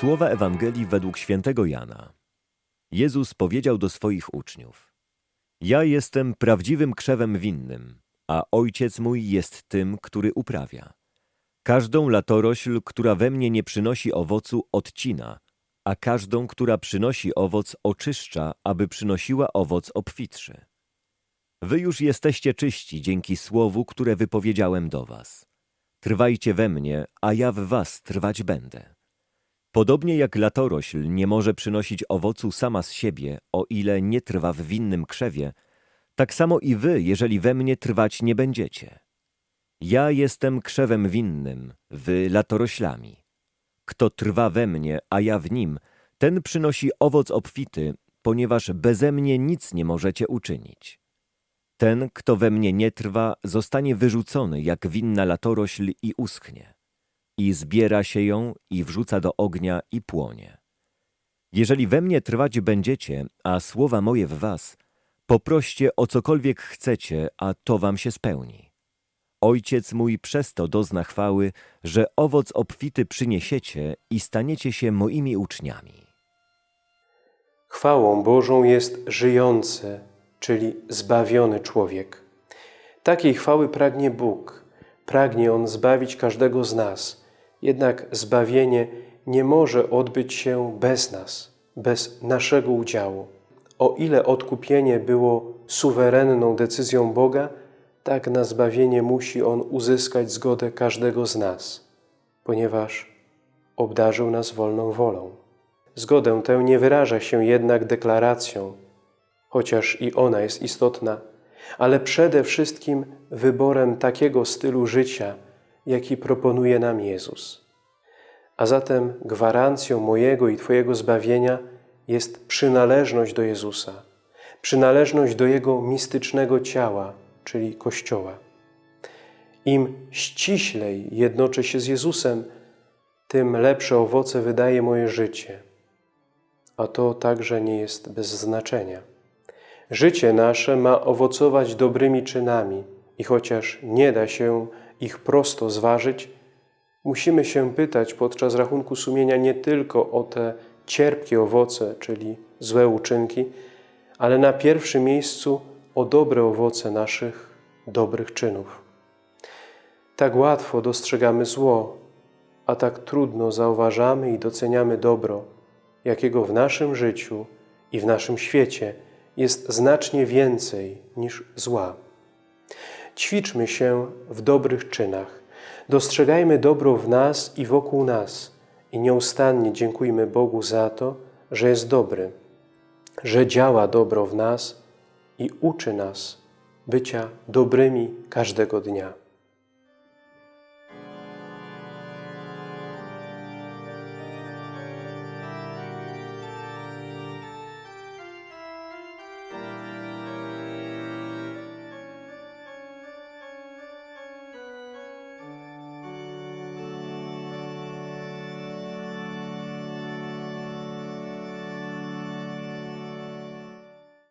Słowa Ewangelii według świętego Jana. Jezus powiedział do swoich uczniów: Ja jestem prawdziwym krzewem winnym, a ojciec mój jest tym, który uprawia. Każdą latorośl, która we mnie nie przynosi owocu, odcina, a każdą, która przynosi owoc, oczyszcza, aby przynosiła owoc obfitszy. Wy już jesteście czyści dzięki słowu, które wypowiedziałem do was. Trwajcie we mnie, a ja w was trwać będę. Podobnie jak latorośl nie może przynosić owocu sama z siebie, o ile nie trwa w winnym krzewie, tak samo i wy, jeżeli we mnie trwać nie będziecie. Ja jestem krzewem winnym, wy latoroślami. Kto trwa we mnie, a ja w nim, ten przynosi owoc obfity, ponieważ beze mnie nic nie możecie uczynić. Ten, kto we mnie nie trwa, zostanie wyrzucony jak winna latorośl i uschnie. I zbiera się ją i wrzuca do ognia i płonie. Jeżeli we mnie trwać będziecie, a słowa moje w was, poproście o cokolwiek chcecie, a to wam się spełni. Ojciec mój przez to dozna chwały, że owoc obfity przyniesiecie i staniecie się moimi uczniami. Chwałą Bożą jest żyjący, czyli zbawiony człowiek. Takiej chwały pragnie Bóg. Pragnie On zbawić każdego z nas. Jednak zbawienie nie może odbyć się bez nas, bez naszego udziału. O ile odkupienie było suwerenną decyzją Boga, tak na zbawienie musi On uzyskać zgodę każdego z nas, ponieważ obdarzył nas wolną wolą. Zgodę tę nie wyraża się jednak deklaracją, chociaż i ona jest istotna, ale przede wszystkim wyborem takiego stylu życia, jaki proponuje nam Jezus. A zatem gwarancją mojego i Twojego zbawienia jest przynależność do Jezusa, przynależność do Jego mistycznego ciała, czyli Kościoła. Im ściślej jednoczę się z Jezusem, tym lepsze owoce wydaje moje życie. A to także nie jest bez znaczenia. Życie nasze ma owocować dobrymi czynami i chociaż nie da się ich prosto zważyć, musimy się pytać podczas rachunku sumienia nie tylko o te cierpkie owoce, czyli złe uczynki, ale na pierwszym miejscu o dobre owoce naszych dobrych czynów. Tak łatwo dostrzegamy zło, a tak trudno zauważamy i doceniamy dobro, jakiego w naszym życiu i w naszym świecie jest znacznie więcej niż zła. Ćwiczmy się w dobrych czynach, dostrzegajmy dobro w nas i wokół nas i nieustannie dziękujmy Bogu za to, że jest dobry, że działa dobro w nas i uczy nas bycia dobrymi każdego dnia.